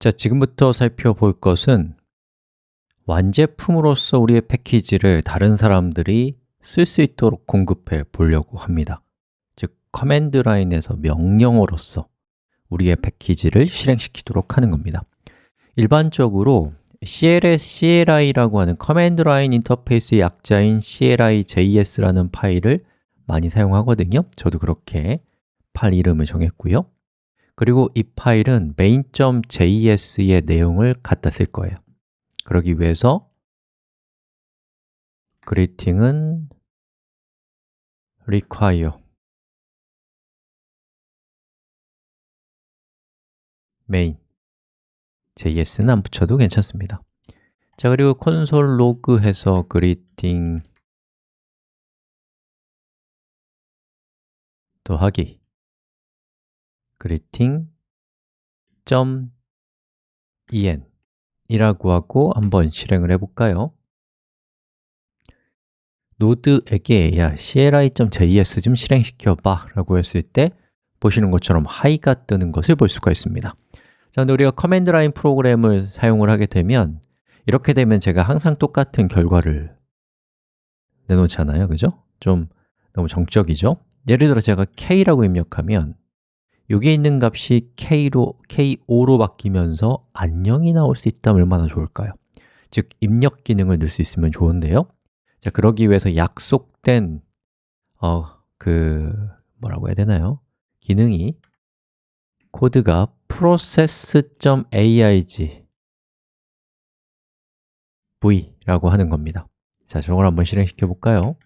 자, 지금부터 살펴볼 것은 완제품으로서 우리의 패키지를 다른 사람들이 쓸 수 있도록 공급해 보려고 합니다. 즉, command line에서 명령어로서 우리의 패키지를 실행시키도록 하는 겁니다. 일반적으로 CLS, CLI라고 하는 command line interface의 약자인 CLI.js라는 파일을 많이 사용하거든요. 저도 그렇게 파일 이름을 정했고요 그리고 이 파일은 main.js의 내용을 갖다 쓸 거예요. 그러기 위해서 greeting은 require. main js는 안 붙여도 괜찮습니다. 자, 그리고 콘솔 로그 해서 greeting 더하기 greeting.en 이라고 하고 한번 실행을 해볼까요? node에게 야, cli.js 좀 실행시켜봐 라고 했을 때 보시는 것처럼 hi가 뜨는 것을 볼 수가 있습니다 자, 근데 우리가 command line 프로그램을 사용을 하게 되면 이렇게 되면 제가 항상 똑같은 결과를 내놓잖아요, 그죠? 좀 너무 정적이죠? 예를 들어 제가 k라고 입력하면 여기에 있는 값이 k로, k5로 바뀌면서 안녕이 나올 수 있다면 얼마나 좋을까요? 즉, 입력 기능을 넣을 수 있으면 좋은데요 자, 그러기 위해서 약속된 어, 그 뭐라고 해야 되나요? 기능이 코드가 process.aig v라고 하는 겁니다 자, 저걸 한번 실행시켜 볼까요?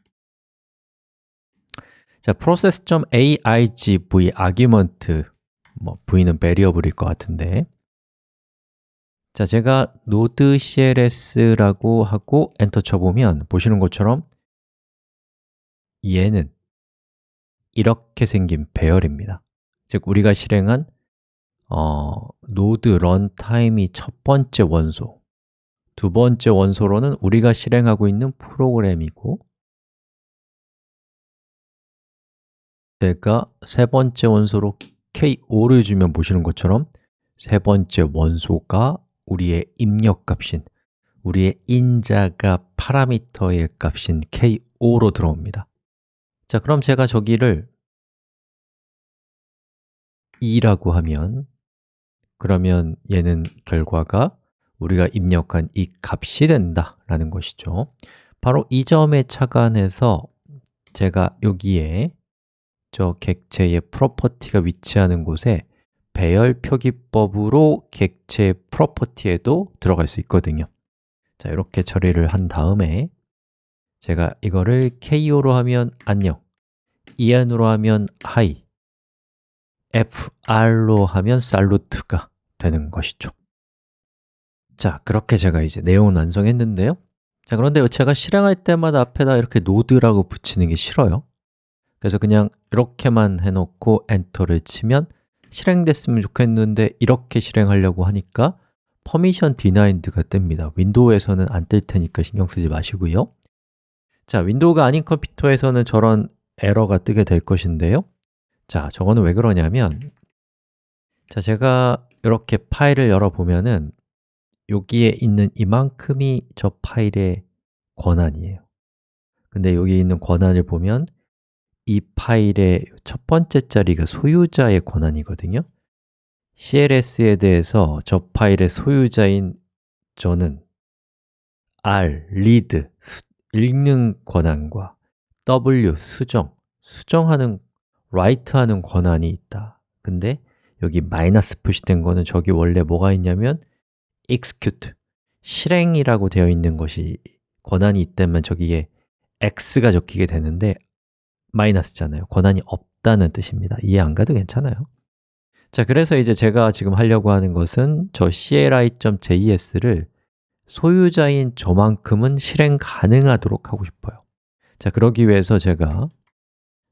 자, process.aigv argument 뭐 v는 variable일 것 같은데. 자, 제가 node cls라고 하고 엔터 쳐보면 보시는 것처럼 얘는 이렇게 생긴 배열입니다. 즉, 우리가 실행한 어, node runtime이 첫 번째 원소. 두 번째 원소로는 우리가 실행하고 있는 프로그램이고 제가 세 번째 원소로 k5를 주면 보시는 것처럼 세 번째 원소가 우리의 입력값인 우리의 인자가 파라미터의 값인 k5로 들어옵니다. 자, 그럼 제가 저기를 2라고 하면 그러면 얘는 결과가 우리가 입력한 이 값이 된다라는 것이죠. 바로 이 점에 착안해서 제가 여기에 저 객체의 property가 위치하는 곳에 배열 표기법으로 객체 property에도 들어갈 수 있거든요. 자, 이렇게 처리를 한 다음에 제가 이거를 KO로 하면 안녕 EN으로 하면 hi FR로 하면 salut가 되는 것이죠. 자, 그렇게 제가 이제 내용을 완성했는데요. 자, 그런데 제가 실행할 때마다 앞에다 이렇게 node라고 붙이는 게 싫어요 그래서 그냥 이렇게만 해놓고 엔터를 치면 실행됐으면 좋겠는데 이렇게 실행하려고 하니까 permission denied가 뜹니다. 윈도우에서는 안 뜰 테니까 신경 쓰지 마시고요. 자, 윈도우가 아닌 컴퓨터에서는 저런 에러가 뜨게 될 것인데요. 자, 저거는 왜 그러냐면 자, 제가 이렇게 파일을 열어보면은 여기에 있는 이만큼이 저 파일의 권한이에요. 근데 여기 있는 권한을 보면 이 파일의 첫 번째 자리가 소유자의 권한이거든요. CLS에 대해서 저 파일의 소유자인 저는 R, read, 읽는 권한과 W, 수정, 수정하는, write하는 권한이 있다. 근데 여기 마이너스 표시된 거는 저기 원래 뭐가 있냐면 execute, 실행이라고 되어 있는 것이 권한이 있다면 저기에 x가 적히게 되는데 마이너스잖아요. 권한이 없다는 뜻입니다. 이해 안 가도 괜찮아요. 자, 그래서 이제 제가 지금 하려고 하는 것은 저 cli.js를 소유자인 저만큼은 실행 가능하도록 하고 싶어요. 자, 그러기 위해서 제가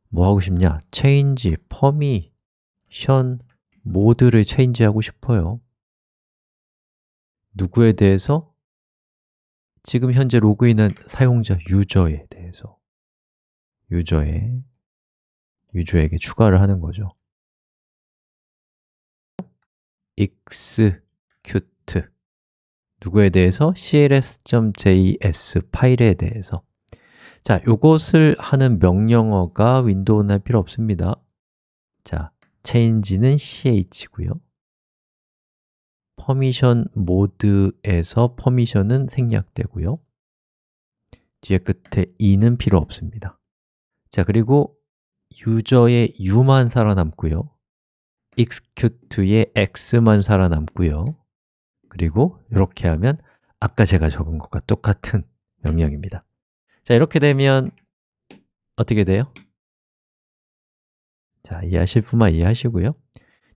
뭐 하고 싶냐? change, permission, 모드를 change 하고 싶어요. 누구에 대해서? 지금 현재 로그인한 사용자 유저에 대해서 유저에 유저에게 추가를 하는 거죠. execute 누구에 대해서? cli.js 파일에 대해서. 자, 요것을 하는 명령어가 윈도우는 할 필요 없습니다. 자, change는 ch고요. permission 모드에서 permission은 생략되고요. 뒤에 끝에 e는 필요 없습니다 자, 그리고 유저의 u만 살아남고요. Execute의 x만 살아남고요. 그리고 이렇게 하면 아까 제가 적은 것과 똑같은 명령입니다. 자, 이렇게 되면 어떻게 돼요? 자, 이해하실 분만 이해하시고요.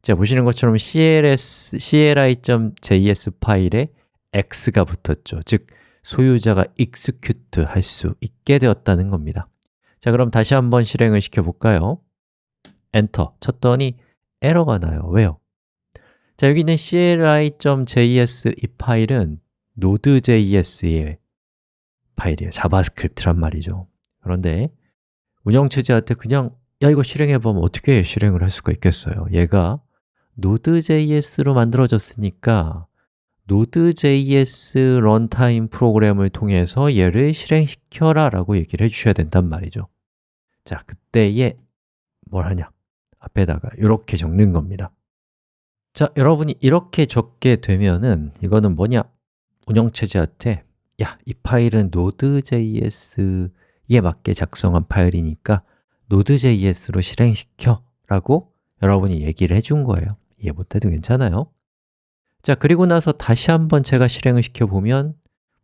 자, 보시는 것처럼 cls, cli.js 파일에 x가 붙었죠. 즉, 소유자가 execute 할 수 있게 되었다는 겁니다 자, 그럼 다시 한번 실행을 시켜볼까요? 엔터 쳤더니 에러가 나요 왜요? 자, 여기 있는 cli.js 이 파일은 node.js의 파일이에요 JavaScript란 말이죠 그런데 운영체제한테 그냥 야, 이거 실행해봐 하면 어떻게 실행을 할 수가 있겠어요? 얘가 Node.js로 만들어졌으니까 Node.js 런타임 프로그램을 통해서 얘를 실행시켜라 라고 얘기를 해주셔야 된단 말이죠 자, 그때에 뭘 하냐? 앞에다가 이렇게 적는 겁니다 자, 여러분이 이렇게 적게 되면은 이거는 뭐냐? 운영체제한테 야, 이 파일은 Node.js에 맞게 작성한 파일이니까 Node.js로 실행시켜 라고 여러분이 얘기를 해준 거예요 이해 못해도 괜찮아요 자, 그리고 나서 다시 한번 제가 실행을 시켜보면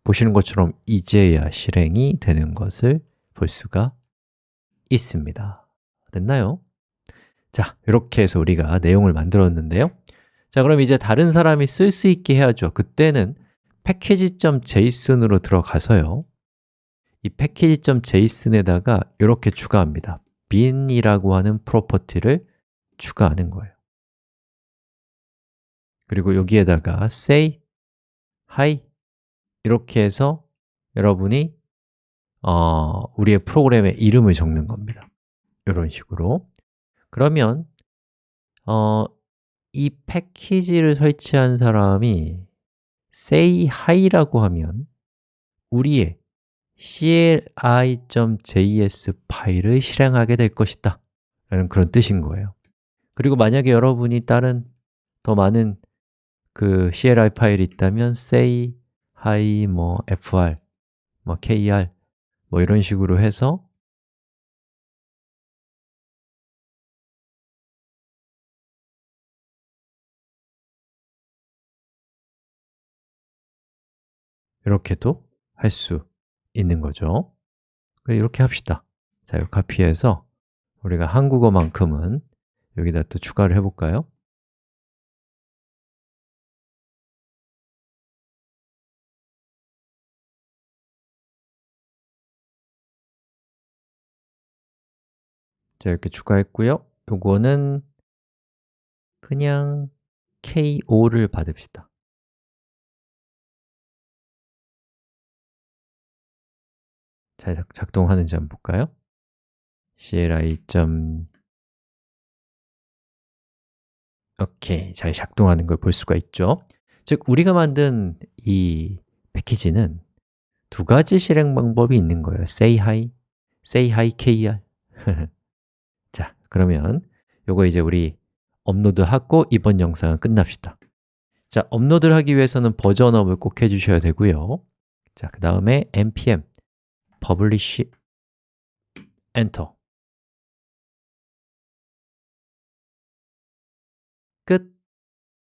보시는 것처럼 이제야 실행이 되는 것을 볼 수가 있습니다. 됐나요? 자, 이렇게 해서 우리가 내용을 만들었는데요. 자, 그럼 이제 다른 사람이 쓸 수 있게 해야죠. 그때는 package.json으로 들어가서요. 이 package.json에다가 이렇게 추가합니다. bin이라고 하는 프로퍼티를 추가하는 거예요. 그리고 여기에다가 say, hi 이렇게 해서 여러분이 어, 우리의 프로그램의 이름을 적는 겁니다. 이런 식으로. 그러면 어, 이 패키지를 설치한 사람이 say hi라고 하면 우리의 cli.js 파일을 실행하게 될 것이다. 라는 그런 뜻인 거예요. 그리고 만약에 여러분이 다른 더 많은 그 CLI 파일이 있다면 say, hi, 뭐 fr, 뭐 kr 뭐 이런 식으로 해서 이렇게도 할 수 있는 거죠 이렇게 합시다 자, 이 카피해서 우리가 한국어만큼은 여기다 또 추가를 해볼까요? 자, 이렇게 추가했고요. 요거는 그냥 K5를 받읍시다. 잘 작동하는지 한번 볼까요? cli. 오케이, 잘 작동하는 걸 볼 수가 있죠. 즉, 우리가 만든 이 패키지는 두 가지 실행 방법이 있는 거예요. Say hi, say hi kr 자, 그러면 요거 이제 우리 업로드하고 이번 영상은 끝납시다. 자, 업로드를 하기 위해서는 버전업을 꼭 해주셔야 되고요. 자, 그 다음에 npm publish enter. 끝